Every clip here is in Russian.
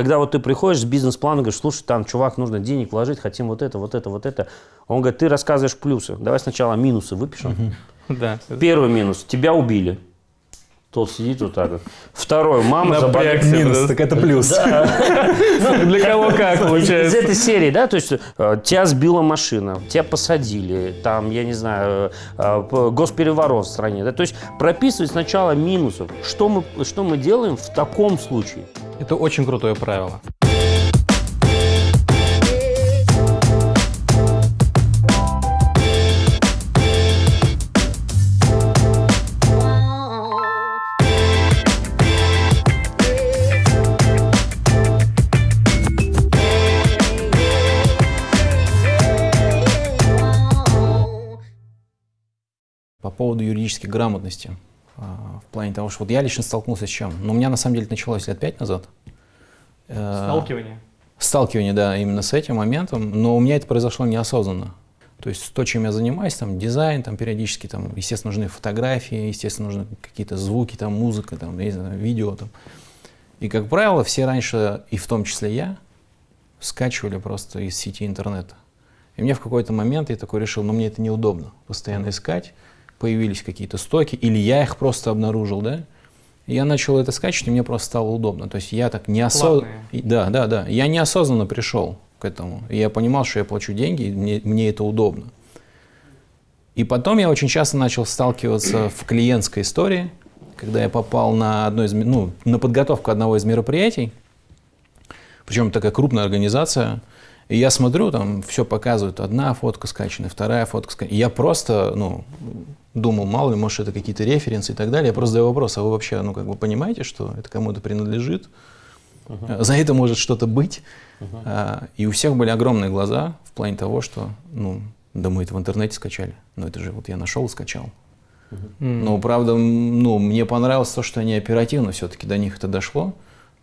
когда вот ты приходишь с бизнес-планом, говоришь, слушай, там, чувак, нужно денег вложить, хотим вот это, вот это, вот это. Он говорит, ты рассказываешь плюсы. Давай сначала минусы выпишем. Да. Первый минус. Тебя убили. Тот сидит вот так вот. Второй. Мама заболела. Минус, так это плюс. Для кого как Из получается. этой серии, да, то есть э, тебя сбила машина, тебя посадили, там, я не знаю, э, госпереворот в стране, да, то есть прописывать сначала минусы. Что мы, что мы делаем в таком случае? Это очень крутое правило. По поводу юридической грамотности. а, В плане того, что вот я лично столкнулся с чем? Ну, у меня на самом деле началось лет пять назад. Э, Сталкивание. Сталкивание, да, именно с этим моментом. Но у меня это произошло неосознанно. То есть то, чем я занимаюсь, там дизайн, там периодически, там, естественно, нужны фотографии, естественно, нужны какие-то звуки, там музыка, там, я не знаю, видео. Там. И, как правило, все раньше, и в том числе я, скачивали просто из сети интернета. И мне в какой-то момент я такой решил, ну мне это неудобно постоянно искать. Появились какие-то стоки, или я их просто обнаружил, да? Я начал это скачивать, и мне просто стало удобно. То есть я так неосознанно... Да, да, да. Я неосознанно пришел к этому. И я понимал, что я плачу деньги, и мне, мне это удобно. И потом я очень часто начал сталкиваться в клиентской истории, когда я попал на, одно из, ну, на подготовку одного из мероприятий, причем такая крупная организация, и я смотрю, там все показывают, одна фотка скачана, вторая фотка скачана. И я просто, ну, думал, мало ли, может, это какие-то референсы и так далее. Я просто задаю вопрос, а вы вообще, ну, как бы понимаете, что это кому-то принадлежит? А, За это может что-то быть. А, И у всех были огромные глаза в плане того, что, ну, да мы это в интернете скачали. Но это же вот я нашел и скачал. Но, правда, ну, мне понравилось то, что они оперативно все-таки до них это дошло.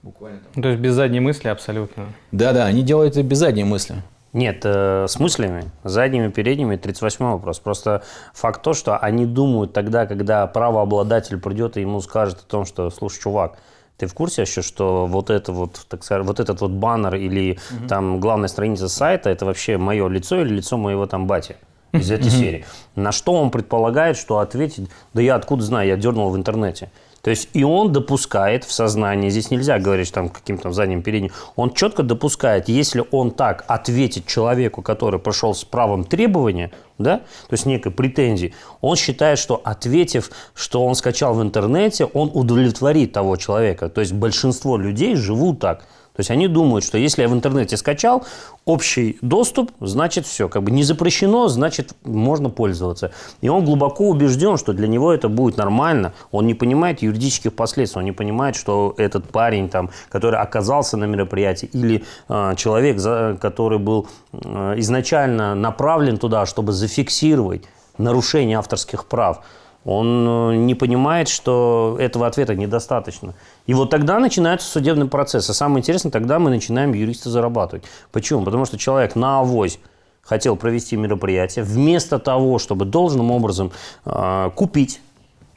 Буквально там. То есть без задней мысли абсолютно. Да-да, они делают это без задней мысли. Нет, э, с мыслями, задними, передними, 38 вопрос. Просто факт то, что они думают тогда, когда правообладатель придет и ему скажет о том, что, слушай, чувак, ты в курсе еще, что вот это вот, так сказать, вот этот вот баннер или там главная страница сайта, это вообще мое лицо или лицо моего там бати из этой серии. На что он предполагает, что ответить, да я откуда знаю, я дернул в интернете. То есть и он допускает в сознании, здесь нельзя говорить там каким-то задним передним, он четко допускает, если он так ответит человеку, который прошел с правом требования, да, то есть некой претензии, он считает, что ответив, что он скачал в интернете, он удовлетворит того человека. То есть большинство людей живут так. То есть они думают, что если я в интернете скачал, общий доступ, значит все. Как бы не запрещено, значит можно пользоваться. И он глубоко убежден, что для него это будет нормально. Он не понимает юридических последствий, он не понимает, что этот парень, там, который оказался на мероприятии, или э, человек, за- который был э, изначально направлен туда, чтобы зафиксировать нарушение авторских прав, он э, не понимает, что этого ответа недостаточно. И вот тогда начинается судебный процесс. А самое интересное, тогда мы начинаем юриста зарабатывать. Почему? Потому что человек на авось хотел провести мероприятие, вместо того, чтобы должным образом э, купить,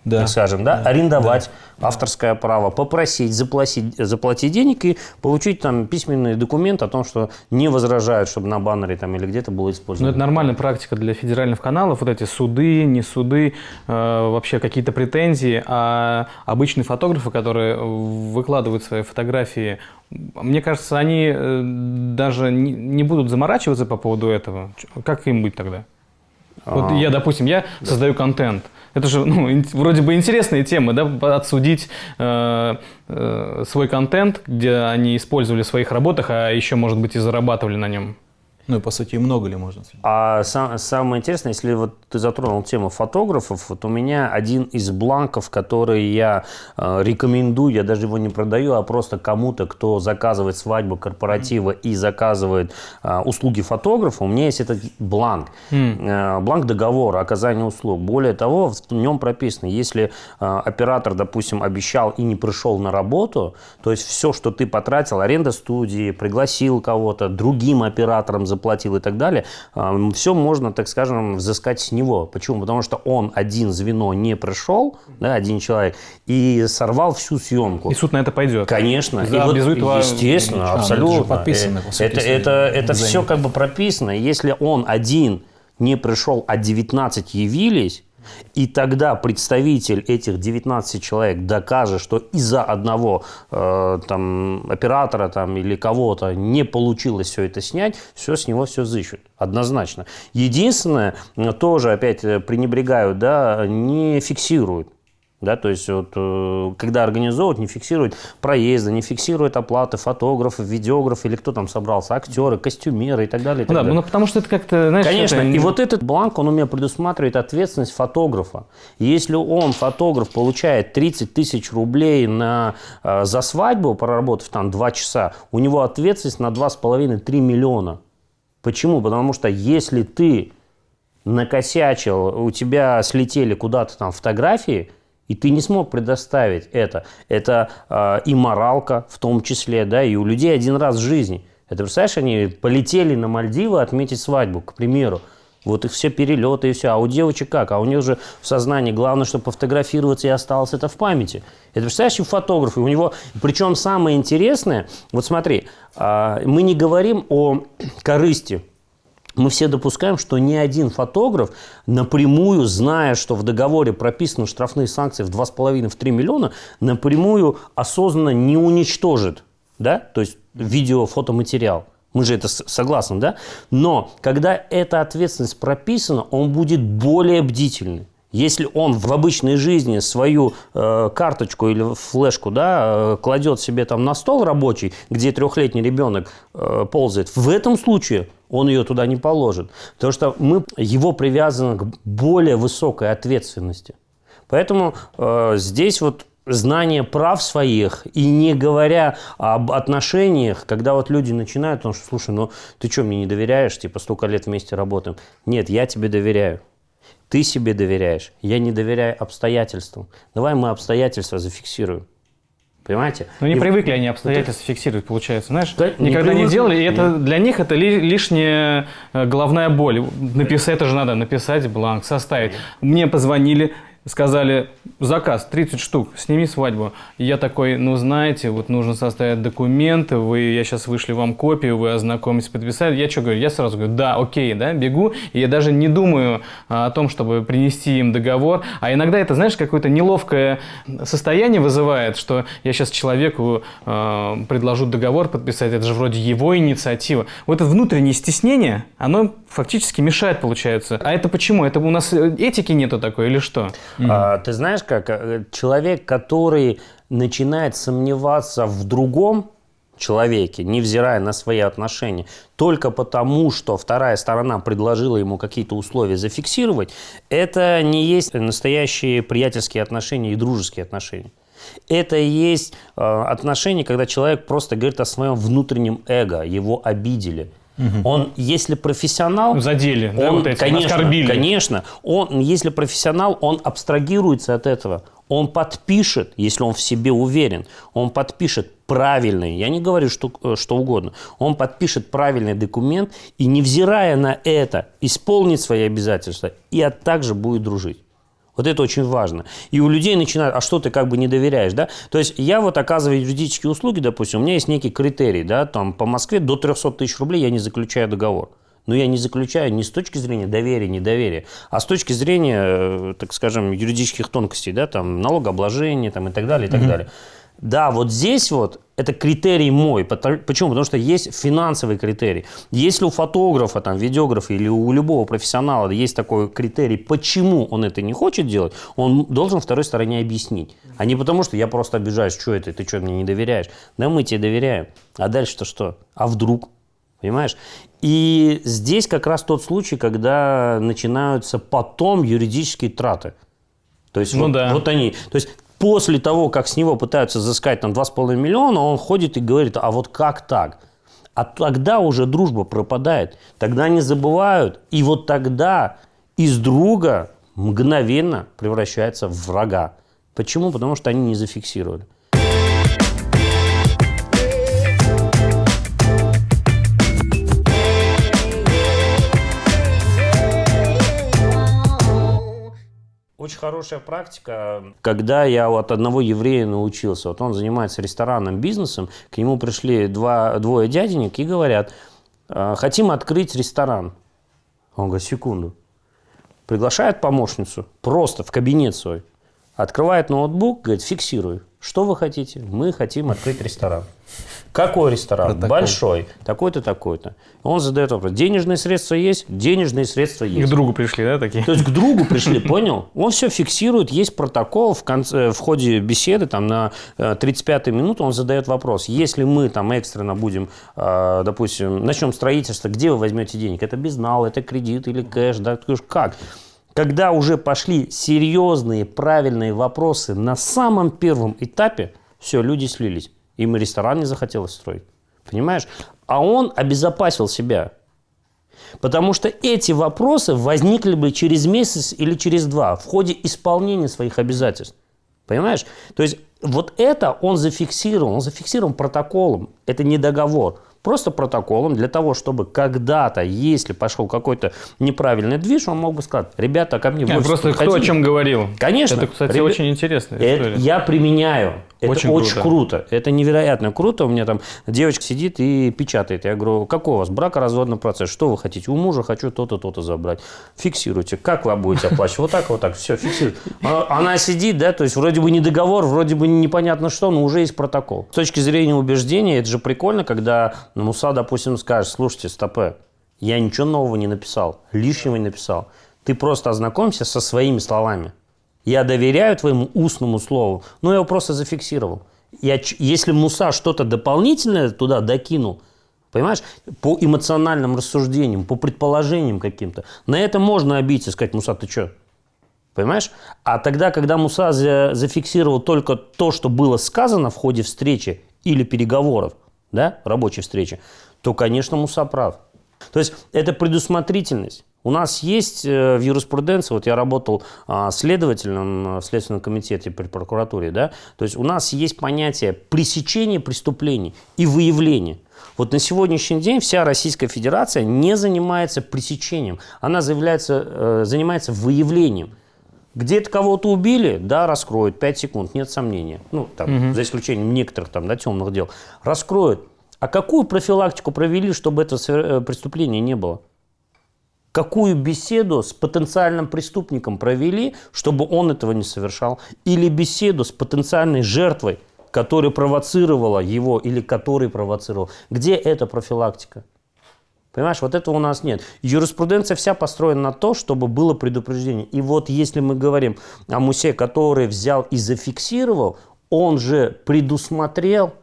Да. так скажем, да, арендовать авторское право, попросить заплатить, заплатить денег и получить там письменный документ о том, что не возражают, чтобы на баннере там или где-то было Ну, использовано. это нормальная практика для федеральных каналов, вот эти суды, не суды, э, вообще какие-то претензии, а обычные фотографы, которые выкладывают свои фотографии, мне кажется, они э, даже не, будут заморачиваться по поводу этого. Как им быть тогда? Вот А, я, допустим, я создаю контент. Это же ну, вроде бы интересные темы, да, отсудить э, э, свой контент, где они использовали в своих работах, а еще, может быть, и зарабатывали на нем. Ну и по сути, много ли можно? А сам- самое интересное, если вот ты затронул тему фотографов, вот у меня один из бланков, который я э, рекомендую, я даже его не продаю, а просто кому-то, кто заказывает свадьбу, корпоративы и заказывает э, услуги фотографа, у меня есть этот бланк. Э, бланк договора оказания услуг. Более того, в нем прописано, если э, оператор, допустим, обещал и не пришел на работу, то есть все, что ты потратил, аренда студии, пригласил кого-то, другим оператором заплатил, заплатил и так далее, все можно, так скажем, взыскать с него. Почему? Потому что он один звено не пришел, да, один человек, и сорвал всю съемку. И суд на это пойдет? Конечно. За и вот, естественно, А, ну, абсолютно. это же подписано, сути, это, это, это все как бы прописано. Если он один не пришел, а 19 явились, и тогда представитель этих 19 человек докажет, что из-за одного э, там, оператора там, или кого-то не получилось все это снять, все с него все зыщут. Однозначно. Единственное, тоже опять э, пренебрегают, да, не фиксируют. Да, то есть, вот, э, когда организовывают, не фиксируют проезды, не фиксируют оплаты фотографов, видеографов или кто там собрался, актеры, костюмеры и так далее. и так Ну да, далее. ну потому что это как-то, знаешь, Конечно, это- и вот этот бланк, он у меня предусматривает ответственность фотографа. Если он, фотограф, получает 30 тысяч рублей на, э, за свадьбу, проработав там 2 часа, у него ответственность на 2,5-3 миллиона. Почему? Потому что если ты накосячил, у тебя слетели куда-то там фотографии, и ты не смог предоставить это. Это э, и моралка в том числе, да, и у людей один раз в жизни. Это, представляешь, они полетели на Мальдивы отметить свадьбу, к примеру. Вот их все перелеты и все. А у девочек как? А у них же в сознании главное, чтобы пофотографироваться и осталось это в памяти. Это, представляешь, и фотограф, и у него... Причем самое интересное, вот смотри, а, мы не говорим о корысти, мы все допускаем, что ни один фотограф напрямую, зная, что в договоре прописаны штрафные санкции в 2,5-3 миллиона, напрямую осознанно не уничтожит, да, то есть видео, фотоматериал. Мы же это согласны, да? Но когда эта ответственность прописана, он будет более бдительный. Если он в обычной жизни свою э, карточку или флешку да, э, кладет себе там на стол рабочий, где трехлетний ребенок э, ползает, в этом случае он ее туда не положит. Потому что мы, его привязаны к более высокой ответственности. Поэтому э, здесь вот знание прав своих и не говоря об отношениях, когда вот люди начинают, потому что, слушай, ну ты что, мне не доверяешь, типа столько лет вместе работаем. Нет, я тебе доверяю. Ты себе доверяешь, я не доверяю обстоятельствам. Давай мы обстоятельства зафиксируем. Понимаете? Ну, не И- привыкли они обстоятельства фиксировать, получается, знаешь? Да, не Никогда не привыкли. делали, и это для них это ли- лишняя э, головная боль. Написать, это же надо написать бланк, составить. Мне позвонили, сказали, заказ 30 штук, сними свадьбу. И я такой, ну, знаете, вот нужно составить документы, вы, я сейчас вышли вам копию, вы ознакомитесь, подписали. Я что говорю? Я сразу говорю, да, окей, да, бегу. И я даже не думаю а, о том, чтобы принести им договор. А иногда это, знаешь, какое-то неловкое состояние вызывает, что я сейчас человеку э, предложу договор подписать, это же вроде его инициатива. Вот это внутреннее стеснение, оно фактически мешает, получается. А это почему? Это у нас э, этики нету такой или что? А, ты знаешь, как э, человек, который начинает сомневаться в другом человеке, невзирая на свои отношения, только потому, что вторая сторона предложила ему какие-то условия зафиксировать, это не есть настоящие приятельские отношения и дружеские отношения. Это и есть э, отношения, когда человек просто говорит о своем внутреннем эго, его обидели. Он, если профессионал, Задели, да, он, вот этим, конечно, оскорбили. Конечно. Он, если профессионал, он абстрагируется от этого. Он подпишет, если он в себе уверен, он подпишет правильный, я не говорю что, э, что угодно, он подпишет правильный документ и, невзирая на это, исполнит свои обязательства и а также будет дружить. Вот это очень важно. И у людей начинают, а что ты как бы не доверяешь, да? То есть я вот оказываю юридические услуги, допустим, у меня есть некий критерий, да, там по Москве до 300 тысяч рублей я не заключаю договор. Но я не заключаю не с точки зрения доверия, недоверия, а с точки зрения, э, так скажем, юридических тонкостей, да, там налогообложения там, и так далее, и так далее. Да, вот здесь вот это критерий мой. Почему? Потому что есть финансовый критерий. Если у фотографа, там, видеографа или у любого профессионала есть такой критерий, почему он это не хочет делать, он должен второй стороне объяснить. А не потому, что я просто обижаюсь, что это, ты что, мне не доверяешь? Да мы тебе доверяем. А дальше-то что? А вдруг? Понимаешь? И здесь как раз тот случай, когда начинаются потом юридические траты. То есть Ну вот, да. вот они. То есть после того, как с него пытаются взыскать там 2,5 миллиона, он ходит и говорит, а вот как так? А тогда уже дружба пропадает. Тогда не забывают. И вот тогда из друга мгновенно превращается в врага. Почему? Потому что они не зафиксировали. Хорошая практика. Когда я от одного еврея научился, вот он занимается ресторанным бизнесом, к нему пришли два, двое дяденек и говорят, «А, хотим открыть ресторан. Он говорит, секунду. Приглашает помощницу просто в кабинет свой, открывает ноутбук, говорит, фиксируй. Что вы хотите? Мы хотим открыть ресторан. Какой ресторан? Протокол. Большой. Такой-то, такой-то. Он задает вопрос. Денежные средства есть? Денежные средства К есть. другу пришли, да, такие? То есть к другу пришли, понял? Он все фиксирует, есть протокол в, конце, в ходе беседы, там на 35-й минуту он задает вопрос. Если мы там экстренно будем, э, допустим, начнем строительство, где вы возьмете денег? Это безнал, это кредит или кэш? Да? Как? Когда уже пошли серьезные, правильные вопросы на самом первом этапе, все, люди слились. Им и ресторан не захотелось строить. Понимаешь? А он обезопасил себя. Потому что эти вопросы возникли бы через месяц или через два в ходе исполнения своих обязательств. Понимаешь? То есть вот это он зафиксировал, он зафиксирован протоколом. Это не договор. Просто протоколом для того, чтобы когда-то, если пошел какой-то неправильный движ, он мог бы сказать, ребята, ко мне в Не, офис просто кто о подходили». чем говорил. Конечно. Это, кстати, Ребя- очень Это история. я применяю. Это Очень очень, круто. круто. Это невероятно круто. У меня там девочка сидит и печатает. Я говорю, какой у вас бракоразводный процесс? Что вы хотите? У мужа хочу то-то, то-то забрать. Фиксируйте. Как вы будете оплачивать? Вот так, вот так. Все, фиксируйте. А- Она сидит, да, то есть вроде бы не договор, вроде бы непонятно что, но уже есть протокол. С точки зрения убеждения, это же прикольно, когда Муса, допустим, скажет, слушайте, стопе, я ничего нового не написал, лишнего не написал. Ты просто ознакомься со своими словами. Я доверяю твоему устному слову, но я его просто зафиксировал. Я, если Муса что-то дополнительное туда докинул, понимаешь, по эмоциональным рассуждениям, по предположениям каким-то, на это можно обидеться и сказать, Муса, ты что? Понимаешь? А тогда, когда Муса за- зафиксировал только то, что было сказано в ходе встречи или переговоров, да, рабочей встречи, то, конечно, Муса прав. То есть это предусмотрительность. У нас есть э, в юриспруденции, вот я работал а, следователем э, в Следственном комитете при прокуратуре, да, то есть у нас есть понятие пресечения преступлений и выявления. Вот на сегодняшний день вся Российская Федерация не занимается пресечением, она заявляется, э, занимается выявлением. Где-то кого-то убили, да, раскроют, 5 секунд, нет сомнения. Ну, там, за исключением некоторых там, да, темных дел. Раскроют. А какую профилактику провели, чтобы это э, преступление не было? Какую беседу с потенциальным преступником провели, чтобы он этого не совершал? Или беседу с потенциальной жертвой, которая провоцировала его или который провоцировал? Где эта профилактика? Понимаешь, вот этого у нас нет. Юриспруденция вся построена на то, чтобы было предупреждение. И вот если мы говорим о Мусе, который взял и зафиксировал, он же предусмотрел,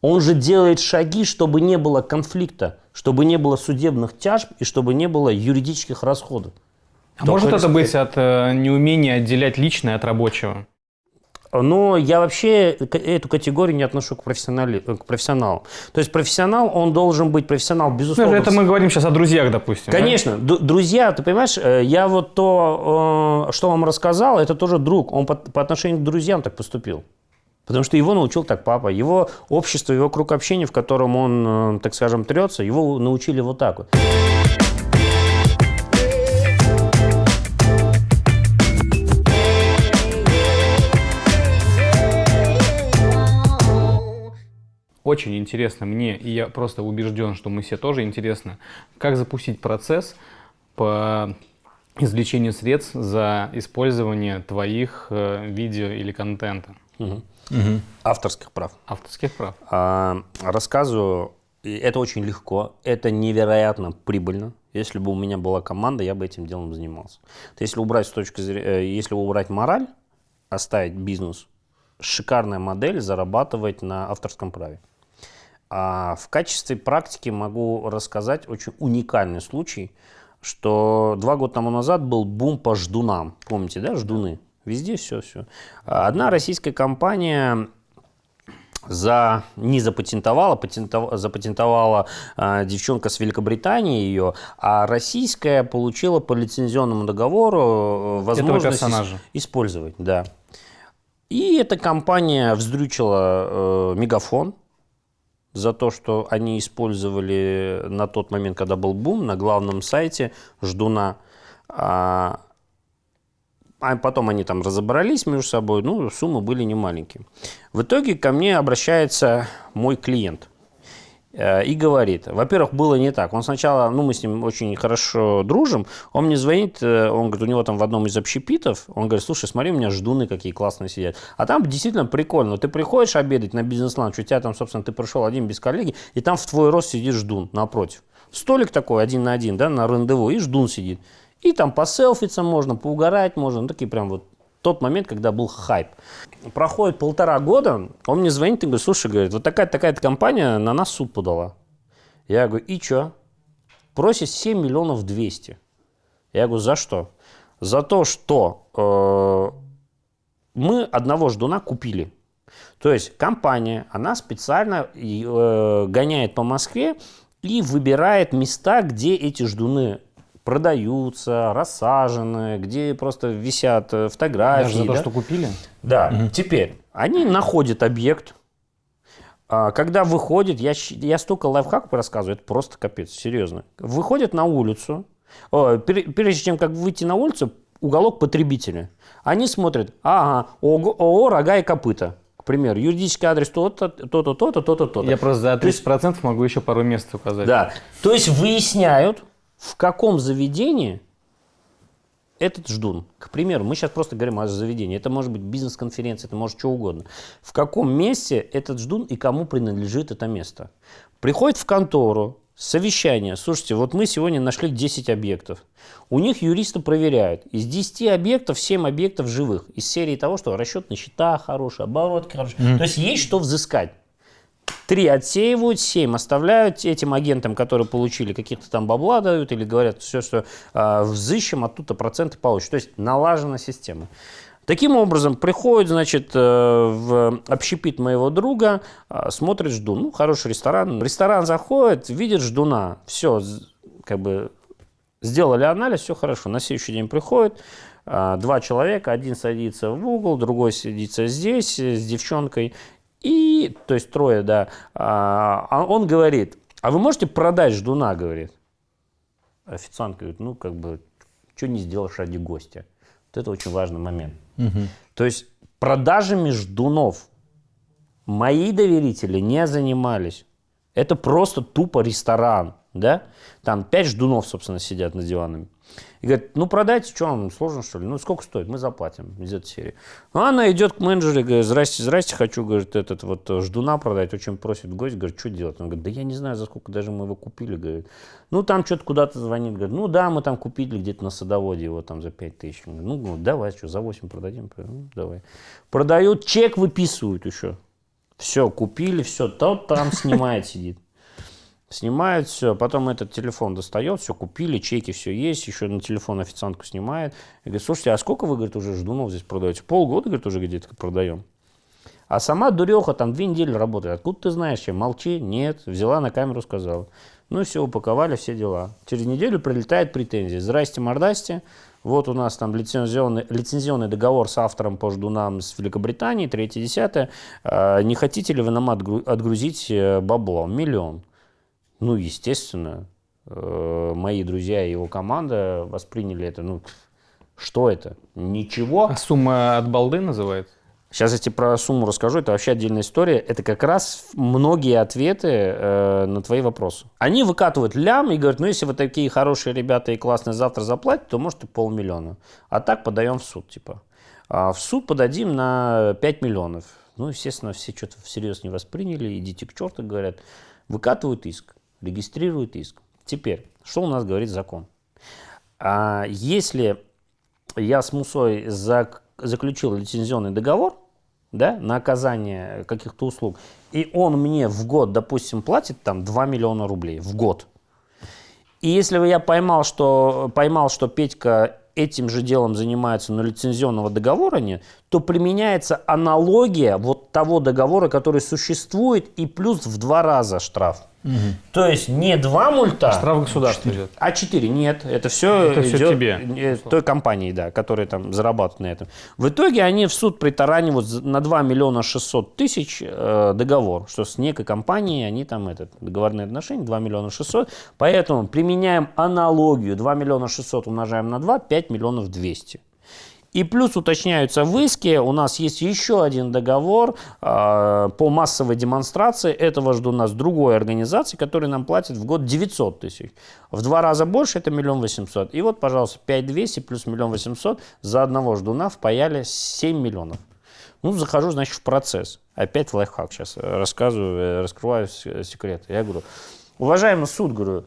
он же делает шаги, чтобы не было конфликта, чтобы не было судебных тяжб и чтобы не было юридических расходов. А Только может это быть от э, неумения отделять личное от рабочего? Но я вообще эту категорию не отношу к, профессионали- э, к профессионалу. То есть профессионал, он должен быть профессионал, Ну, безусловно. это мы говорим сейчас о друзьях, допустим. да? Конечно, ду- друзья, ты понимаешь, э, я вот то, э, что вам рассказал, это тоже друг. Он по, по отношению к друзьям так поступил. Потому что его научил так папа. Его общество, его круг общения, в котором он, так скажем, трется, его научили вот так вот. Очень интересно мне, и я просто убежден, что мы все тоже интересно, как запустить процесс по извлечению средств за использование твоих э, видео или контента, Авторских прав. авторских прав. А, рассказываю, это очень легко, это невероятно прибыльно. Если бы у меня была команда, я бы этим делом занимался. То есть, если убрать с точки зрения, если убрать мораль, оставить бизнес, шикарная модель зарабатывать на авторском праве. А в качестве практики могу рассказать очень уникальный случай, что два года тому назад был бум по ждунам. Помните, да, ждуны? Везде все, все. Одна российская компания за, не запатентовала, патентов- запатентовала а, девчонка с Великобритании ее, а российская получила по лицензионному договору э, возможность ис- использовать. Да. И эта компания вздрючила э, мегафон за то, что они использовали на тот момент, когда был бум, на главном сайте Ждуна. А, а потом они там разобрались между собой, ну, суммы были немаленькие. В итоге ко мне обращается мой клиент и говорит, во-первых, было не так. Он сначала, ну, мы с ним очень хорошо дружим, он мне звонит, э, он говорит, у него там в одном из общепитов, он говорит, слушай, смотри, у меня ждуны какие классные сидят. А там действительно прикольно. Ты приходишь обедать на бизнес-ланч, у тебя там, собственно, ты пришел один без коллеги, и там в твой рост сидит ждун напротив. Столик такой один на один, да, на рандеву, и ждун сидит. И там поселфиться можно, поугарать можно. Ну, такие прям вот тот момент, когда был хайп. Проходит полтора года, он мне звонит и говорит, слушай, говорит, вот такая-то такая компания на нас суд подала. Я говорю, и что? Просит 7 миллионов 200. Я говорю, за что? За то, что э, мы одного ждуна купили. То есть компания, она специально э, гоняет по Москве и выбирает места, где эти ждуны продаются, рассажены, где просто висят э, фотографии. Даже за то, да? что купили? Да. Теперь они находят объект. А, Когда выходит, я, я столько лайфхаков рассказываю, это просто капец, серьезно. Выходят на улицу, прежде чем как выйти на улицу, уголок потребителя. Они смотрят, ага, ОГО, ООО «Рога и копыта». К примеру, юридический адрес то-то, то-то, то-то, то-то, то-то. Я просто за То есть- 30% могу еще пару мест указать. Да. То есть выясняют, в каком заведении этот ждун. К примеру, мы сейчас просто говорим о заведении. Это может быть бизнес-конференция, это может что угодно. В каком месте этот ждун и кому принадлежит это место. Приходит в контору, совещание. Слушайте, вот мы сегодня нашли 10 объектов. У них юристы проверяют. Из 10 объектов 7 объектов живых. Из серии того, что расчет на счета хороший, оборот хороший. То есть есть что взыскать. Три отсеивают, семь оставляют этим агентам, которые получили каких-то там бабла дают или говорят все, что э, взыщем, оттуда проценты получат. То есть налажена система. Таким образом, приходит, значит, э, в общепит моего друга, э, смотрит ждун. Ну, хороший ресторан. Ресторан заходит, видит ждуна. Все, как бы сделали анализ, все хорошо. На следующий день приходит, а, два человека, один садится в угол, другой садится здесь э, с девчонкой. И, то есть трое, да. А а он говорит, а вы можете продать ждуна, говорит. Официант говорит, ну, как бы, что не сделаешь ради гостя. Вот это очень важный момент. То есть продажами ждунов мои доверители не занимались. Это просто тупо ресторан, да? Там пять ждунов, собственно, сидят над диванами. И говорит, ну продайте, что вам, сложно что ли? Ну сколько стоит? Мы заплатим из этой серии. Ну, она идет к менеджеру говорит, здрасте, здрасте, хочу, говорит, этот вот э, ждуна продать. Очень просит гость, говорит, что делать? Он говорит, да я не знаю, за сколько даже мы его купили, говорит. Ну там что-то куда-то звонит, говорит, ну да, мы там купили где-то на садоводе его там за 5 тысяч. Говорит, ну давай, что, за 8 продадим? Ну, давай. Продают, чек выписывают еще. Все, купили, все, тот там снимает, сидит. Снимает все, потом этот телефон достает, все купили, чеки, все есть, еще на телефон официантку снимает. И говорит, слушайте, а сколько вы, говорит, уже ждунов здесь продаете? Полгода, говорит, уже где-то продаем. А сама дуреха там две недели работает. Откуда ты знаешь, чем? Молчи, нет. Взяла на камеру, сказала. Ну и все, упаковали, все дела. Через неделю прилетает претензия. Здрасте, мордасте. Вот у нас там лицензионный, лицензионный договор с автором по ждунам с Великобритании, третье, десятое. А, Не хотите ли вы нам отгру- отгрузить э, бабло? Миллион. Ну, естественно, э, мои друзья и его команда восприняли это. Ну, что это? Ничего. А сумма от балды называется? Сейчас я тебе про сумму расскажу, это вообще отдельная история. Это как раз многие ответы э, на твои вопросы. Они выкатывают лям и говорят, ну если вы такие хорошие ребята и классные завтра заплатите, то может и полмиллиона. А так подаем в суд, типа. А в суд подадим на 5 миллионов. Ну, естественно, все что-то всерьез не восприняли, идите к черту, говорят. Выкатывают иск, регистрируют иск. Теперь, что у нас говорит закон? А если я с Мусой зак- заключил лицензионный договор, да, на оказание каких-то услуг, и он мне в год, допустим, платит там 2 миллиона рублей в год. И если бы я поймал, что, поймал, что Петька этим же делом занимается, но лицензионного договора нет, то применяется аналогия вот того договора, который существует, и плюс в два раза штраф. То есть не два мульта, Штраф государства идет. а 4 нет, это все Это идет тебе. э, той компании, да, которая там зарабатывает на этом. В итоге они в суд притаранивают на 2 миллиона 600 тысяч э, договор, что с некой компанией они там этот договорные отношения 2 миллиона 600, поэтому применяем аналогию 2 миллиона 600 умножаем на 2, 5 миллионов 200. И плюс уточняются в иске, у нас есть еще один договор э, по массовой демонстрации этого ждуна с другой организацией, которая нам платит в год 900 тысяч. В два раза больше это миллион восемьсот. И вот, пожалуйста, 5200 плюс миллион восемьсот за одного ждуна впаяли 7 миллионов. Ну, захожу, значит, в процесс. Опять лайфхак сейчас рассказываю, э, раскрываю секрет. Я говорю, уважаемый суд, говорю,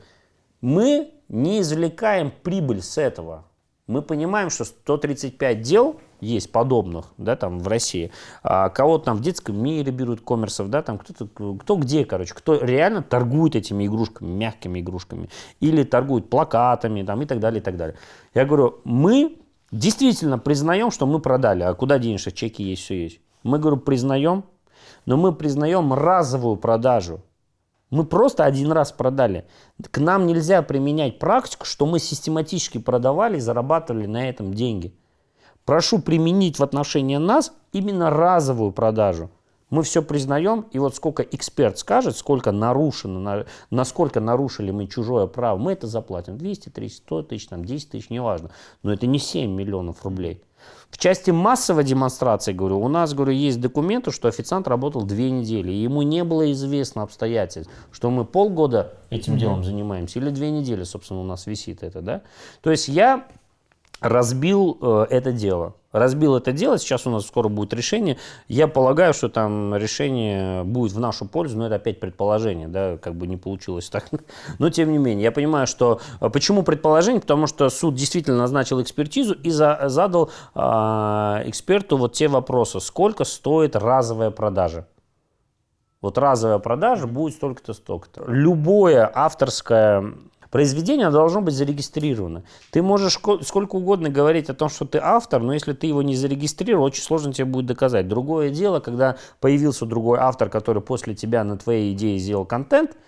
мы не извлекаем прибыль с этого мы понимаем, что 135 дел есть подобных, да, там в России. А кого-то там в детском мире берут коммерсов, да, там кто-то, кто где, короче, кто реально торгует этими игрушками, мягкими игрушками, или торгует плакатами, там и так далее, и так далее. Я говорю, мы действительно признаем, что мы продали, а куда денешься, чеки есть, все есть. Мы, говорю, признаем, но мы признаем разовую продажу. Мы просто один раз продали. К нам нельзя применять практику, что мы систематически продавали и зарабатывали на этом деньги. Прошу применить в отношении нас именно разовую продажу. Мы все признаем, и вот сколько эксперт скажет, сколько нарушено, насколько нарушили мы чужое право, мы это заплатим. 200, 300, 100 тысяч, там, 10 тысяч, неважно. Но это не 7 миллионов рублей. В части массовой демонстрации, говорю, у нас, говорю, есть документы, что официант работал две недели, и ему не было известно обстоятельств, что мы полгода этим mm-hmm. делом занимаемся, или две недели, собственно, у нас висит это, да. То есть я разбил э, это дело. Разбил это дело, сейчас у нас скоро будет решение. Я полагаю, что там решение будет в нашу пользу, но это опять предположение, да, как бы не получилось так. Но тем не менее, я понимаю, что... Э, почему предположение? Потому что суд действительно назначил экспертизу и за, задал э, эксперту вот те вопросы. Сколько стоит разовая продажа? Вот разовая продажа будет столько-то, столько-то. Любое авторское Произведение должно быть зарегистрировано. Ты можешь сколько угодно говорить о том, что ты автор, но если ты его не зарегистрировал, очень сложно тебе будет доказать. Другое дело, когда появился другой автор, который после тебя на твоей идее сделал контент –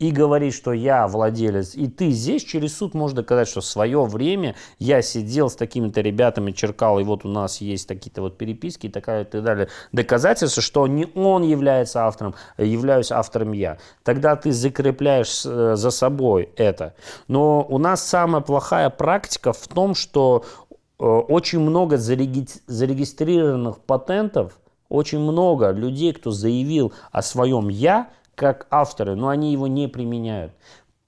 и говорить, что я владелец, и ты здесь через суд можешь доказать, что в свое время я сидел с такими-то ребятами, черкал, и вот у нас есть такие-то вот переписки и такая и так далее. Доказательство, что не он является автором, а являюсь автором я. Тогда ты закрепляешь э, за собой это. Но у нас самая плохая практика в том, что э, очень много зарегистрированных патентов, очень много людей, кто заявил о своем «я», как авторы, но они его не применяют.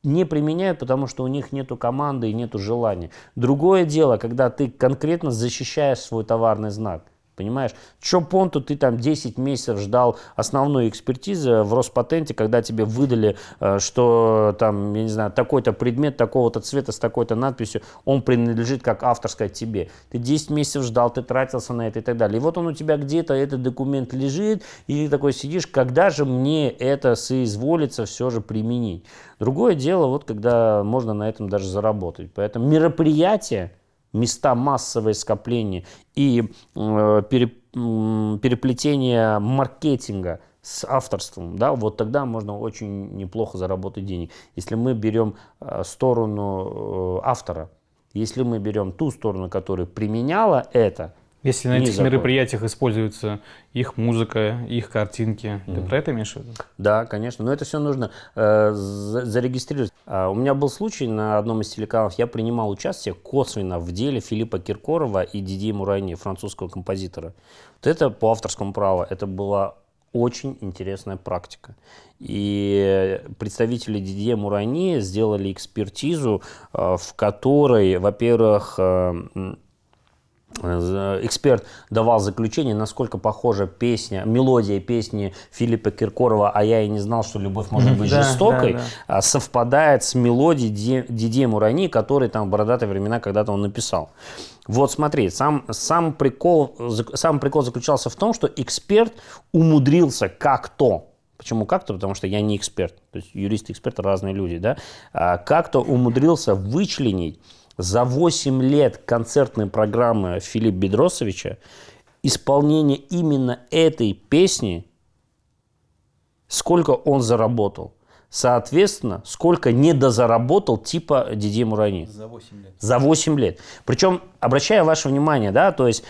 Не применяют, потому что у них нету команды и нету желания. Другое дело, когда ты конкретно защищаешь свой товарный знак. Понимаешь? Че понту ты там 10 месяцев ждал основной экспертизы в Роспатенте, когда тебе выдали, э, что там, я не знаю, такой-то предмет такого-то цвета с такой-то надписью, он принадлежит как авторская тебе. Ты 10 месяцев ждал, ты тратился на это и так далее. И вот он у тебя где-то, этот документ лежит, и ты такой сидишь, когда же мне это соизволится все же применить. Другое дело, вот когда можно на этом даже заработать. Поэтому мероприятие, места массовой скопления и э, переплетение маркетинга с авторством, да, вот тогда можно очень неплохо заработать денег. Если мы берем э, сторону э, автора, если мы берем ту сторону, которая применяла это, если на этих мероприятиях используется их музыка, их картинки, mm. ты про это имеешь в виду? Да, конечно. Но это все нужно э, зарегистрировать. А, у меня был случай на одном из телеканалов, я принимал участие косвенно в деле Филиппа Киркорова и Дидье Мурани, французского композитора. Вот это по авторскому праву, это была очень интересная практика. И представители Дидье Мурани сделали экспертизу, э, в которой, во-первых, э, Эксперт давал заключение, насколько похожа песня, мелодия песни Филиппа Киркорова «А я и не знал, что любовь может быть жестокой», да, да. совпадает с мелодией Дидье Мурани, который там в бородатые времена когда-то он написал. Вот смотри, сам, сам, прикол, сам прикол заключался в том, что эксперт умудрился как-то Почему как-то? Потому что я не эксперт. То есть юристы и разные люди. Да? А как-то умудрился вычленить за 8 лет концертной программы Филиппа Бедросовича исполнение именно этой песни, сколько он заработал. Соответственно, сколько недозаработал типа Диди Мурани. За 8 лет. За 8 лет. Причем, обращая ваше внимание, да, то есть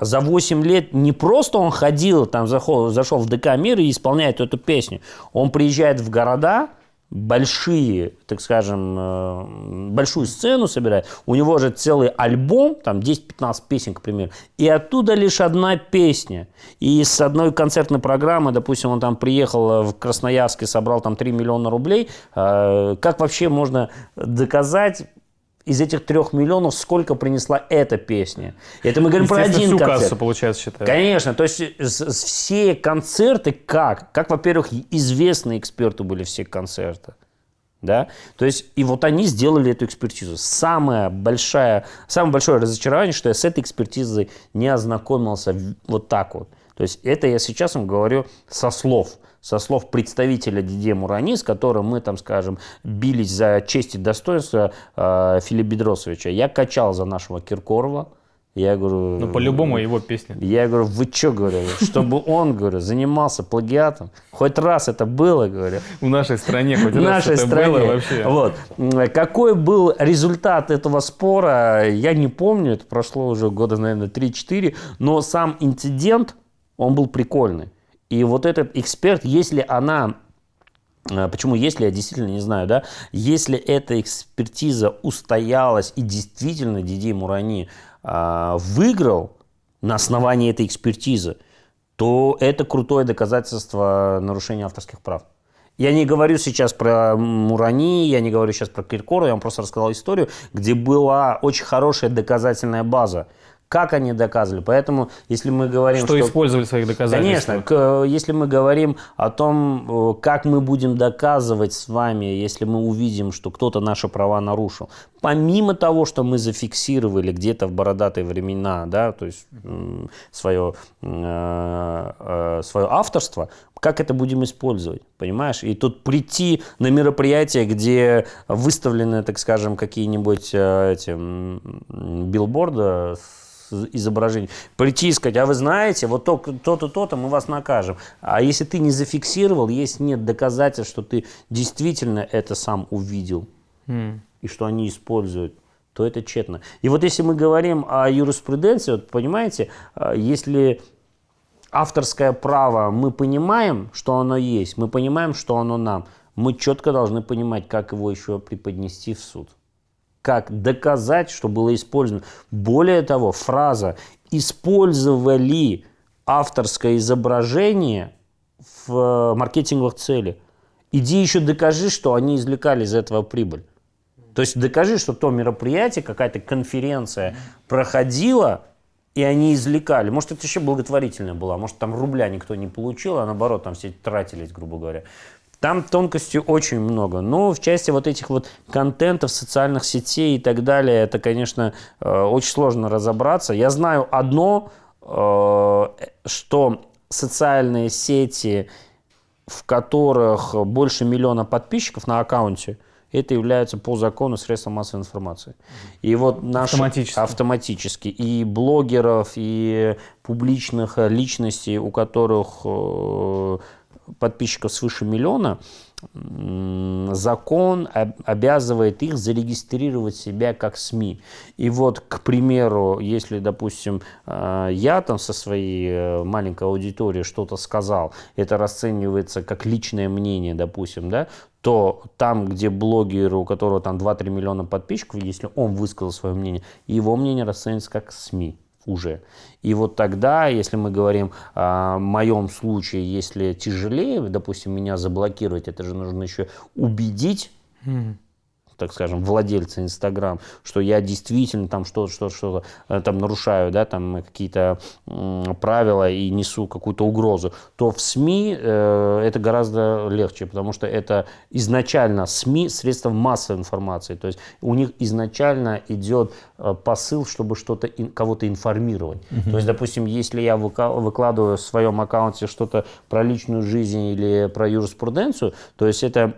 за 8 лет не просто он ходил, там зашел, зашел в ДК Мир и исполняет эту песню. Он приезжает в города, большие, так скажем, э, большую сцену собирает, у него же целый альбом, там 10-15 песен, к примеру, и оттуда лишь одна песня. И с одной концертной программы, допустим, он там приехал в Красноярск и собрал там 3 миллиона рублей, э, как вообще можно доказать, из этих трех миллионов сколько принесла эта песня. Это мы говорим про один всю концерт. кассу, получается, считаю. Конечно, то есть все концерты как? Как, во-первых, известные эксперты были все концерты. Да? То есть, и вот они сделали эту экспертизу. Самое, большое, самое большое разочарование, что я с этой экспертизой не ознакомился вот так вот. То есть, это я сейчас вам говорю со слов со слов представителя Диде Мурани, с которым мы, там, скажем, бились за честь и достоинство э, Филиппа Бедросовича. Я качал за нашего Киркорова. Я говорю... Ну, по-любому его песня. Я говорю, вы что, говорю, чтобы он, говорю, занимался плагиатом? Хоть раз это было, говорю. В нашей стране хоть В раз нашей это стране. было вообще. Вот. Какой был результат этого спора, я не помню, это прошло уже года, наверное, 3-4, но сам инцидент, он был прикольный. И вот этот эксперт, если она э, Почему если, я действительно не знаю, да, если эта экспертиза устоялась и действительно Дидей Мурани а, выиграл на основании этой экспертизы, то это крутое доказательство нарушения авторских прав. Я не говорю сейчас про Мурани, я не говорю сейчас про Киркорова, я вам просто рассказал историю, где была очень хорошая доказательная база. Как они доказывали? Поэтому, если мы говорим, Что использовали в своих доказательствах. Конечно, к- если мы говорим о том, э, как мы будем доказывать с вами, если мы увидим, что кто-то наши права нарушил, помимо того, что мы зафиксировали где-то в бородатые времена, да, то есть свое, э, э, свое авторство, как это будем использовать, понимаешь? И тут прийти на мероприятие, где выставлены, так скажем, какие-нибудь э, эти билборды с изображением, прийти и сказать, а вы знаете, вот то- то-то, то-то, мы вас накажем. А если ты не зафиксировал, есть нет доказательств, что ты действительно это сам увидел М. и что они используют, то это тщетно. И вот если мы говорим о юриспруденции, вот понимаете, а, если авторское право мы понимаем, что оно есть, мы понимаем, что оно нам, мы четко должны понимать, как его еще преподнести в суд. Как доказать, что было использовано. Более того, фраза «использовали авторское изображение в маркетинговых целях». Иди еще докажи, что они извлекали из этого прибыль. То есть докажи, что то мероприятие, какая-то конференция проходила, и они извлекали. Может, это еще благотворительная была, может, там рубля никто не получил, а наоборот, там все тратились, грубо говоря. Там тонкостей очень много. Но в части вот этих вот контентов, социальных сетей и так далее, это, конечно, э, очень сложно разобраться. Я знаю одно, э, что социальные сети, в которых больше миллиона подписчиков на аккаунте, это является по закону средством массовой информации. И вот наши Автоматически. автоматически и блогеров, и публичных личностей, у которых э, подписчиков свыше миллиона, закон об- обязывает их зарегистрировать себя как СМИ. И вот, к примеру, если, допустим, э, я там со своей э, маленькой аудиторией что-то сказал, это расценивается как личное мнение, допустим, да, то там, где блогер, у которого там 2-3 миллиона подписчиков, если он высказал свое мнение, его мнение расценивается как СМИ уже. И вот тогда, если мы говорим о моем случае, если тяжелее, допустим, меня заблокировать, это же нужно еще убедить так скажем, владельца Инстаграм, что я действительно там что-то, что-то, что-то э, там нарушаю, да, там какие-то правила и несу какую-то угрозу, то в СМИ э, это гораздо легче, потому что это изначально СМИ средства массовой информации, то есть у них изначально идет э, посыл, чтобы что-то кого-то информировать. То есть, допустим, если я выкладываю в своем аккаунте что-то про личную жизнь или про юриспруденцию, то есть это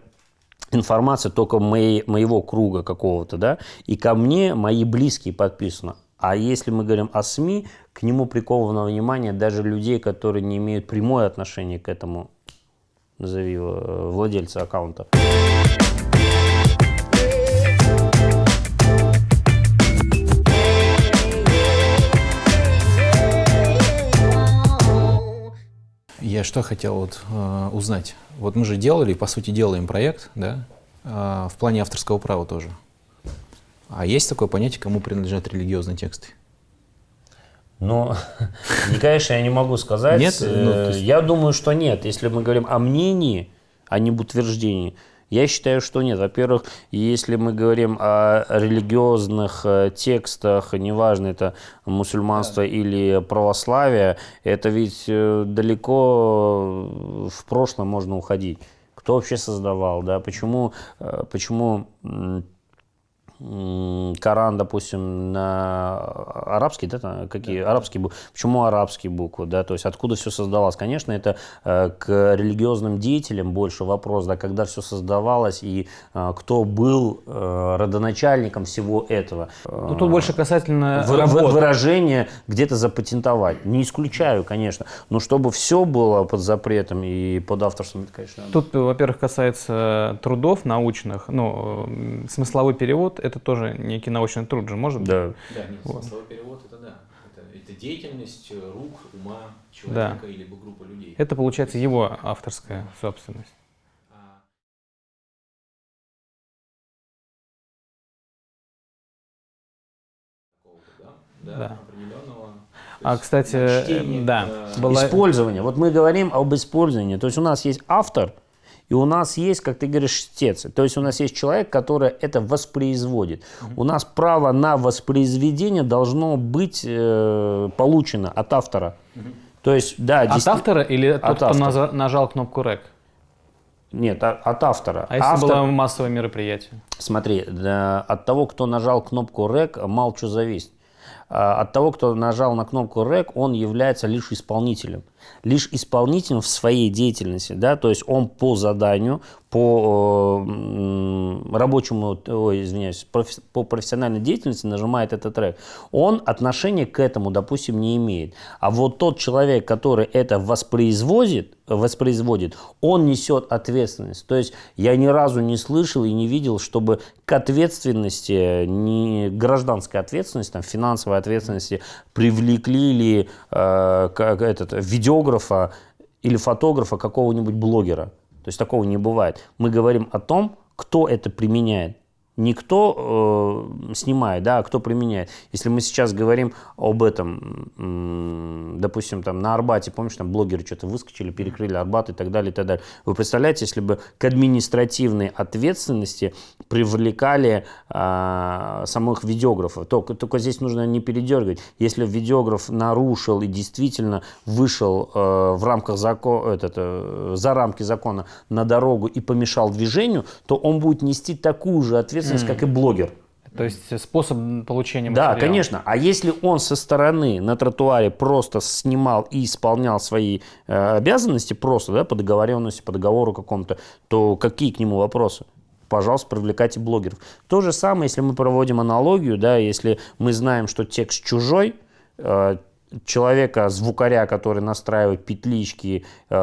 информация только моей, моего круга какого-то, да, и ко мне мои близкие подписаны. А если мы говорим о СМИ, к нему приковано внимание даже людей, которые не имеют прямое отношение к этому, назови его, э, владельца аккаунта. Я что хотел вот, э, узнать. Вот мы же делали, по сути, делаем проект, да, э, в плане авторского права тоже. А есть такое понятие, кому принадлежат религиозные тексты? Ну, конечно, я не могу сказать. Нет? Ну, Э, есть- Я думаю, что нет. Если мы говорим о мнении, а не об утверждении, я считаю, что нет. Во-первых, если мы говорим о религиозных э, текстах, неважно, это мусульманство или православие, это ведь э, далеко в прошлое можно уходить. Кто вообще создавал, да? Почему, э, почему Коран, допустим, на арабский, да, какие арабские буквы? Почему арабские буквы, да, то есть откуда все создавалось? Конечно, это э, к религиозным деятелям больше вопрос, да, когда все создавалось и э, кто был э, родоначальником всего этого. Ну, тут больше касательно Вы- вы- работы. выражение где-то запатентовать. Не исключаю, конечно, но чтобы все было под запретом и под авторством, это, конечно, Тут, во-первых, касается трудов научных. Ну, э, смысловой перевод — это тоже некий научный труд же, может быть? да. Да, нет, смысловой перевод это да. Это, деятельность рук, ума человека или группы людей. Это, получается, его авторская собственность. Да. А, кстати, э, да, была... Использование. Вот мы говорим об использовании. То есть у нас есть автор, и у нас есть, как ты говоришь, чтец. То есть у нас есть человек, который это воспроизводит. У нас право на воспроизведение должно быть э, получено от автора. То есть, да, От действи- автора или тот, От кто автора. наза- нажал кнопку REC? Нет, а- от автора. А если Автор- было массовое мероприятие? Смотри, да, от того, кто нажал кнопку REC, мало что зависит. А, От того, кто нажал на кнопку REC, он является лишь исполнителем. Лишь исполнителем в своей деятельности. Да? То есть он по заданию, по э, рабочему, ой, извиняюсь, профи- по профессиональной деятельности нажимает этот трек. Он отношения к этому, допустим, не имеет. А вот тот человек, который это воспроизводит, воспроизводит, он несет ответственность. То есть я ни разу не слышал и не видел, чтобы к ответственности, не гражданской ответственности, там, финансовой ответственности привлекли ли э, как этот, видеографа или фотографа какого-нибудь блогера. То есть такого не бывает. Мы говорим о том, кто это применяет. Не кто э, снимает, да, а кто применяет. Если мы сейчас говорим об этом, допустим, там на Арбате, помнишь, там блогеры что-то выскочили, перекрыли Арбат и так далее, и так далее. Вы представляете, если бы к административной ответственности привлекали а, самых видеографов, то, только здесь нужно не передергивать. Если видеограф нарушил и действительно вышел э, в рамках закона, этот, э, за рамки закона на дорогу и помешал движению, то он будет нести такую же ответственность, как и блогер. То есть способ получения Да, материала. конечно. А если он со стороны на тротуаре просто снимал и исполнял свои э, обязанности просто, да, по договоренности, по договору какому-то, то какие к нему вопросы? Пожалуйста, привлекайте блогеров. То же самое, если мы проводим аналогию, да, если мы знаем, что текст чужой, э, человека, звукаря, который настраивает петлички, э,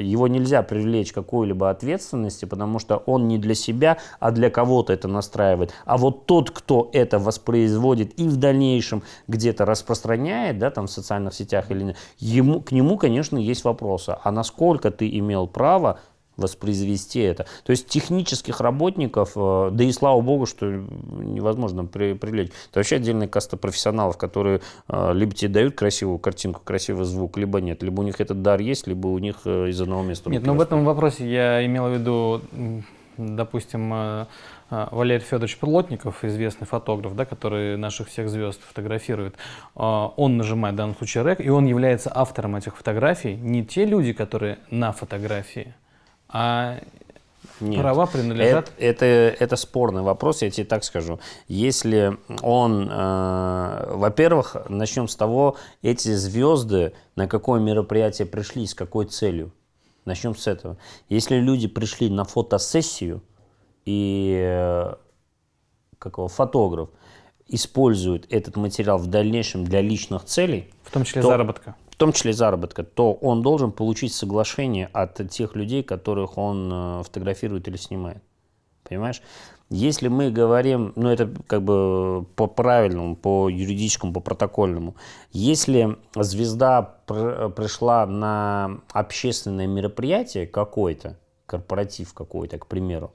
его нельзя привлечь к какой-либо ответственности, потому что он не для себя, а для кого-то это настраивает. А вот тот, кто это воспроизводит и в дальнейшем где-то распространяет, да, там в социальных сетях или нет, ему, к нему, конечно, есть вопросы. А насколько ты имел право воспроизвести это. То есть технических работников, э, да и слава богу, что невозможно при, привлечь. Это вообще отдельная каста профессионалов, которые э, либо тебе дают красивую картинку, красивый звук, либо нет. Либо у них этот дар есть, либо у них э, из одного места. Нет, руки ну в этом вопросе я имел в виду, допустим, Валерий Федорович Плотников, известный фотограф, да, который наших всех звезд фотографирует, он нажимает в данном случае рек, и он является автором этих фотографий. Не те люди, которые на фотографии, а Нет. права принадлежат... Это, это, это спорный вопрос, я тебе так скажу. Если он, э, во-первых, начнем с того, эти звезды на какое мероприятие пришли, с какой целью. Начнем с этого. Если люди пришли на фотосессию и э, как его, фотограф использует этот материал в дальнейшем для личных целей, В том числе то- заработка. В том числе заработка, то он должен получить соглашение от тех людей, которых он э, фотографирует или снимает. Понимаешь? Если мы говорим, ну это как бы по правильному, по юридическому, по протокольному, если звезда пр пришла на общественное мероприятие какое-то, корпоратив какой-то, к примеру,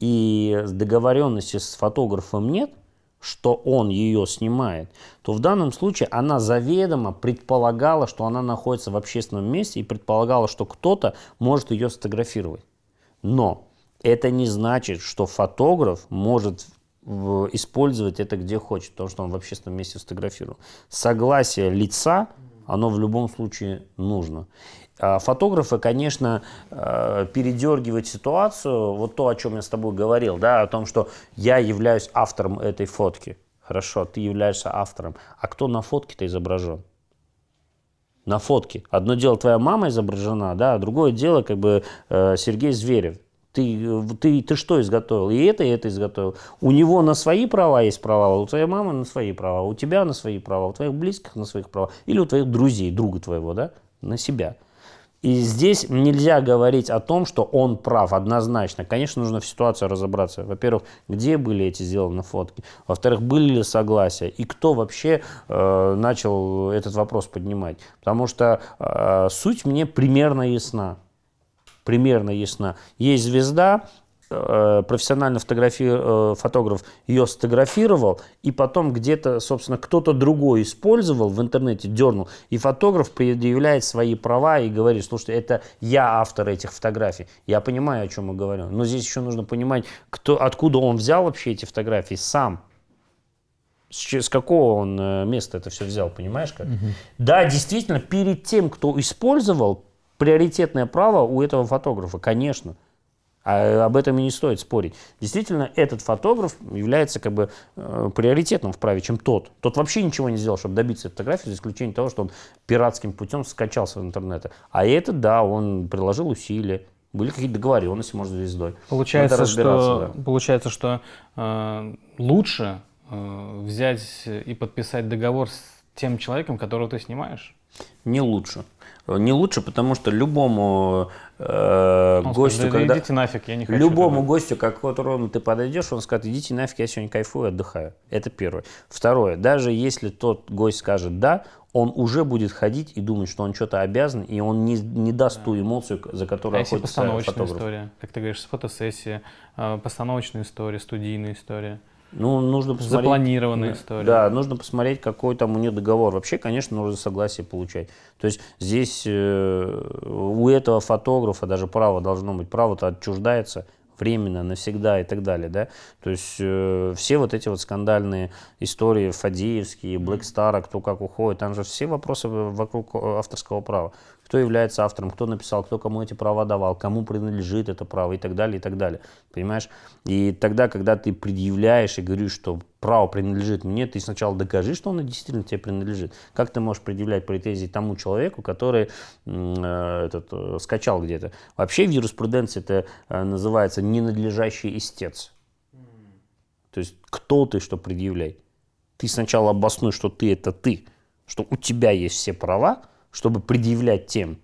и договоренности с фотографом нет, что он ее снимает, то в данном случае она заведомо предполагала, что она находится в общественном месте и предполагала, что кто-то может ее сфотографировать. Но это не значит, что фотограф может использовать это где хочет, потому что он в общественном месте сфотографировал. Согласие лица, оно в любом случае нужно. А фотографы, конечно, э, передергивают ситуацию, вот то, о чем я с тобой говорил, да, о том, что я являюсь автором этой фотки. Хорошо, ты являешься автором. А кто на фотке-то изображен? На фотке. Одно дело твоя мама изображена, да, а другое дело как бы э, Сергей Зверев. Ты, ты, ты что изготовил? И это, и это изготовил. У него на свои права есть права, у твоей мамы на свои права, у тебя на свои права, у твоих близких на своих права, или у твоих друзей, друга твоего, да, на себя. И здесь нельзя говорить о том, что он прав однозначно. Конечно, нужно в ситуации разобраться. Во-первых, где были эти сделаны фотки? Во-вторых, были ли согласия? И кто вообще э, начал этот вопрос поднимать? Потому что э, суть мне примерно ясна. Примерно ясна. Есть звезда, профессиональный фотографи... Э, фотограф ее сфотографировал, и потом где-то, собственно, кто-то другой использовал в интернете, дернул, и фотограф предъявляет свои права и говорит, слушайте, это я автор этих фотографий. Я понимаю, о чем мы говорим, но здесь еще нужно понимать, кто, откуда он взял вообще эти фотографии сам. С, с какого он э, места это все взял, понимаешь как? Угу. Да, действительно, перед тем, кто использовал, приоритетное право у этого фотографа, конечно. А об этом и не стоит спорить. Действительно, этот фотограф является как бы э, приоритетным в праве, чем тот. Тот вообще ничего не сделал, чтобы добиться фотографии, за исключением того, что он пиратским путем скачался в интернете. А этот, да, он приложил усилия, были какие-то договоренности, может, звездой. Получается, что, да. получается, что э, лучше э, взять и подписать договор с тем человеком, которого ты снимаешь? Не лучше. Не лучше, потому что любому э, гостю, скажет, когда... идите нафиг, я не хочу. Любому этого. гостю, к которому ты подойдешь, он скажет, идите нафиг, я сегодня кайфую, отдыхаю. Это первое. Второе, даже если тот гость скажет «да», он уже будет ходить и думать, что он что-то обязан, и он не, не даст да. ту эмоцию, за которую а если постановочная фотограф. история, как ты говоришь, фотосессия, э, постановочная история, студийная история – ну, нужно посмотреть. Запланированная история. Да, нужно посмотреть, какой там у нее договор. Вообще, конечно, нужно согласие получать. То есть здесь э, у этого фотографа даже право должно быть. Право-то отчуждается временно, навсегда и так далее, да, то есть э, все вот эти вот скандальные истории, Фадеевские, Блэкстара, кто как уходит, там же все вопросы вокруг авторского права кто является автором, кто написал, кто кому эти права давал, кому принадлежит это право и так далее, и так далее. Понимаешь? И тогда, когда ты предъявляешь и говоришь, что право принадлежит мне, ты сначала докажи, что оно действительно тебе принадлежит. Как ты можешь предъявлять претензии тому человеку, который э, этот, э, скачал где-то? Вообще в юриспруденции это э, называется ненадлежащий истец. То есть кто ты, что предъявлять? Ты сначала обоснуй, что ты это ты, что у тебя есть все права, чтобы предъявлять тем.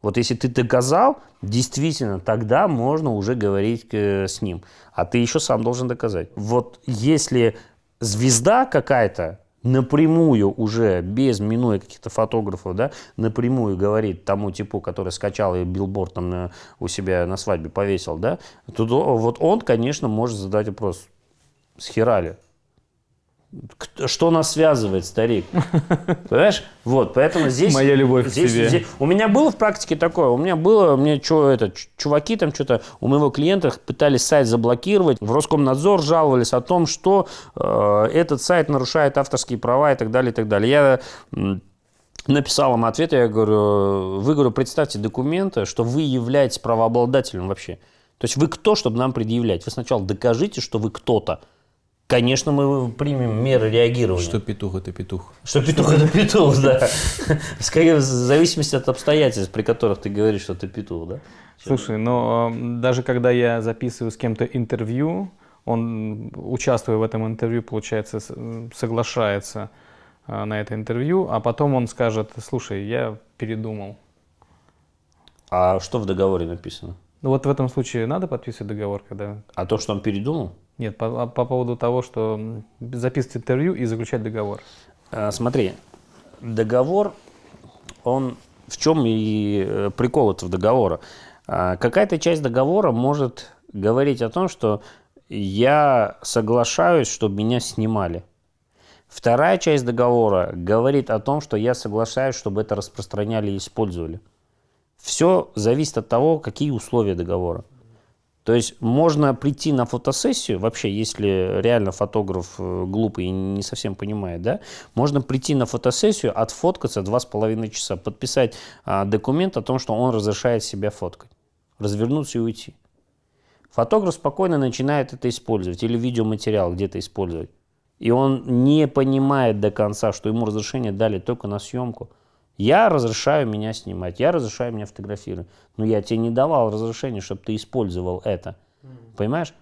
Вот если ты доказал, действительно, тогда можно уже говорить э, с ним. А ты еще сам должен доказать. Вот если звезда какая-то напрямую уже, без минуя каких-то фотографов, да, напрямую говорит тому типу, который скачал и билборд там на, у себя на свадьбе повесил, да, то вот он, конечно, может задать вопрос, схерали, что нас связывает, старик? Понимаешь? Вот, поэтому здесь... Моя любовь здесь, к тебе. Здесь, у меня было в практике такое. У меня было, мне что, это, чуваки там что-то у моего клиента пытались сайт заблокировать. В Роскомнадзор жаловались о том, что э, этот сайт нарушает авторские права и так далее, и так далее. Я написал им ответ, я говорю, вы, говорю, представьте документы, что вы являетесь правообладателем вообще. То есть вы кто, чтобы нам предъявлять? Вы сначала докажите, что вы кто-то. Конечно, мы примем меры реагирования. Что петух – это петух. Что петух – это петух, да. Скорее, в зависимости от обстоятельств, при которых ты говоришь, что ты петух, да? Слушай, но даже когда я записываю с кем-то интервью, он, участвуя в этом интервью, получается, соглашается а, на это интервью, а потом он скажет, слушай, я передумал. А что в договоре написано? Ну вот в этом случае надо подписывать договор, когда... А то, что он передумал? Нет, по, а по поводу того, что записывать интервью и заключать договор. А, Смотри, договор, он в чем и э, прикол этого договора? А, Какая-то часть договора может говорить о том, что я соглашаюсь, чтобы меня снимали. Вторая часть договора говорит о том, что я соглашаюсь, чтобы это распространяли и использовали. Все зависит от того, какие условия договора. То есть можно прийти на фотосессию, вообще, если реально фотограф э, глупый и не совсем понимает, да, можно прийти на фотосессию, отфоткаться два с половиной часа, подписать а, документ о том, что он разрешает себя фоткать, развернуться и уйти. Фотограф спокойно начинает это использовать или видеоматериал где-то использовать. И он не понимает до конца, что ему разрешение дали только на съемку. Я разрешаю меня снимать, я разрешаю меня фотографировать. Но я тебе не давал разрешения, чтобы ты использовал это. Понимаешь?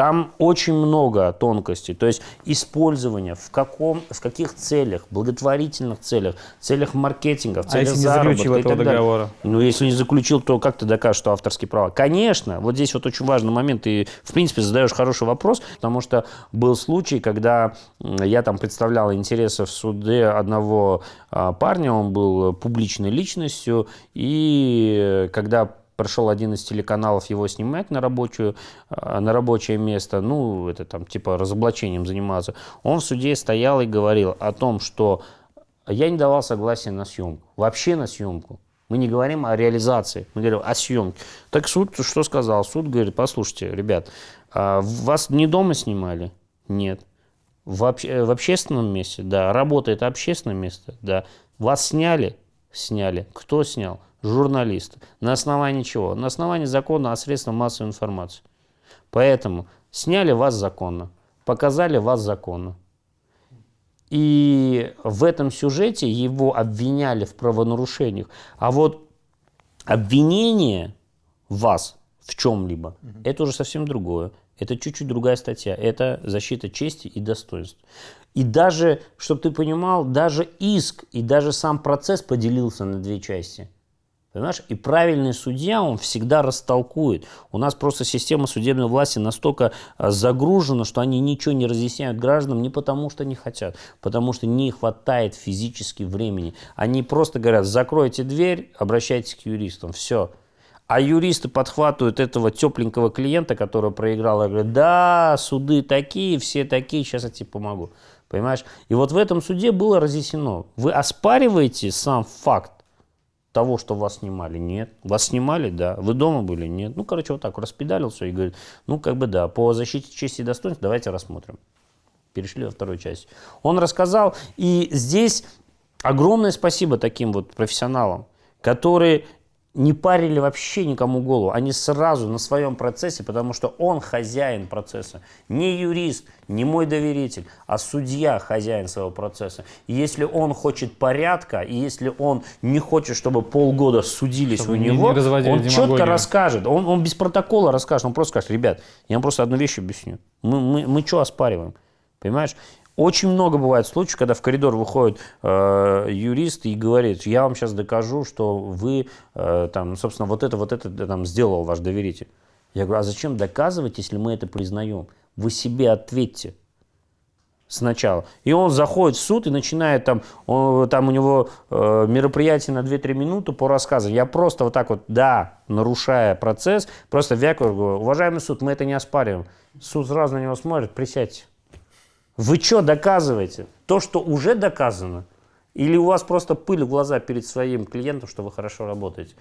Там очень много тонкостей. То есть использование в, каком, в каких целях, благотворительных целях, целях маркетинга, в А целях если не заработка заключил и этого далее. договора? Ну, если не заключил, то как ты докажешь, что авторские права? Конечно, вот здесь вот очень важный момент. Ты, в принципе, задаешь хороший вопрос, потому что был случай, когда я там представлял интересы в суде одного а, парня, он был публичной личностью, и когда пришел один из телеканалов его снимать на, рабочую, а, на рабочее место, ну, это там типа разоблачением заниматься, он в суде стоял и говорил о том, что я не давал согласия на съемку, вообще на съемку. Мы не говорим о реализации, мы говорим о съемке. Так суд что сказал? Суд говорит, послушайте, ребят, а вас не дома снимали? Нет. В, обще- э, в общественном месте? Да. Работа это общественное место? Да. Вас сняли? Сняли. Кто снял? Журналисты. На основании чего? На основании закона о средствах массовой информации. Поэтому сняли вас законно, показали вас законно. И в этом сюжете его обвиняли в правонарушениях. А вот обвинение вас в чем-либо, это уже совсем другое. Это чуть-чуть другая статья. Это защита чести и достоинства. И даже, чтобы ты понимал, даже иск и даже сам процесс поделился на две части. Понимаешь? И правильный судья, он всегда растолкует. У нас просто система судебной власти настолько а, загружена, что они ничего не разъясняют гражданам не потому, что не хотят, потому что не хватает физически времени. Они просто говорят, закройте дверь, обращайтесь к юристам, все. А юристы подхватывают этого тепленького клиента, который проиграл, и говорят, да, суды такие, все такие, сейчас я тебе помогу. Понимаешь? И вот в этом суде было разъяснено. Вы оспариваете сам факт того, что вас снимали? Нет. Вас снимали? Да. Вы дома были? Нет. Ну, короче, вот так распедалил все и говорит, ну, как бы да, по защите чести и достоинства давайте рассмотрим. Перешли во вторую часть. Он рассказал, и здесь огромное спасибо таким вот профессионалам, которые не парили вообще никому голову. Они сразу на своем процессе, потому что он хозяин процесса. Не юрист, не мой доверитель, а судья хозяин своего процесса. И если он хочет порядка, и если он не хочет, чтобы полгода судились Чтобы у не- него, не разводили он четко расскажет. Он, он без протокола расскажет. Он просто скажет, ребят, я вам просто одну вещь объясню. Мы, мы, мы что оспариваем? Понимаешь? Очень много бывает случаев, когда в коридор выходит э, юрист и говорит, я вам сейчас докажу, что вы, э, там, собственно, вот это, вот это там, сделал ваш доверитель. Я говорю, а зачем доказывать, если мы это признаем? Вы себе ответьте сначала. И он заходит в суд и начинает там, он- там у него э, мероприятие на 2-3 минуты по рассказу. Я просто вот так вот, да, нарушая процесс, просто вякаю, говорю, уважаемый суд, мы это не оспариваем. Суд сразу на него смотрит, присядьте. Вы что доказываете? То, что уже доказано? Или у вас просто пыль в глаза перед своим клиентом, что вы хорошо работаете?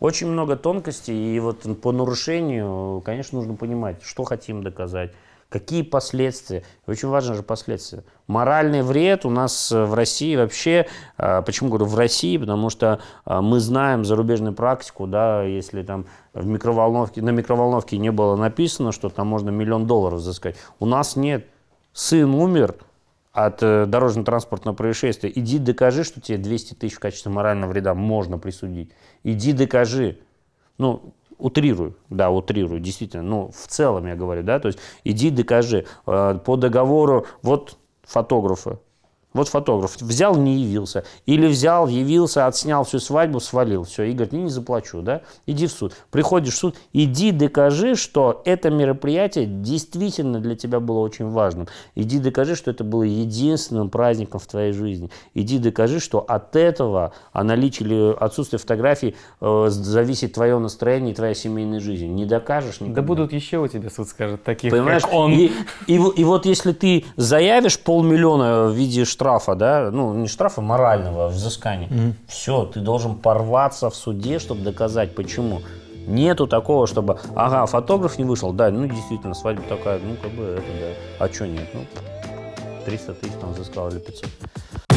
Очень много тонкостей, и вот по нарушению, конечно, нужно понимать, что хотим доказать, какие последствия. Очень важно же последствия. Моральный вред у нас э, в России вообще, э, почему говорю в России, потому что э, мы знаем зарубежную практику, да, если там в микроволновке, на микроволновке не было написано, что там можно миллион долларов взыскать. У нас нет. Сын умер от э, дорожно-транспортного происшествия. Иди докажи, что тебе 200 тысяч в качестве морального вреда можно присудить. Иди докажи. Ну, утрирую, да, утрирую, действительно. Ну, в целом я говорю, да, то есть иди докажи. Э, По договору, вот фотографы, Вот фотограф взял, не явился. Или взял, явился, отснял всю свадьбу, свалил. Все, и говорит, не, не заплачу, да? Иди в суд. Приходишь в суд, иди докажи, что это мероприятие действительно для тебя было очень важным. Иди докажи, что это было единственным праздником в твоей жизни. Иди докажи, что от этого, о наличии или отсутствии фотографий э, зависит твое настроение и твоя семейная жизнь. Не докажешь никогда. Да будут еще у тебя, суд скажет, таких, Понимаешь, как он. И, и, и вот если ты заявишь полмиллиона в виде штрафа, да, ну не штрафа морального, а взыскания, все, ты должен порваться в суде, чтобы доказать, почему. Нету такого, чтобы, ага, фотограф не вышел, да, ну действительно, свадьба такая, ну как бы это, да, а что нет, ну 300 тысяч там взыскал или 500.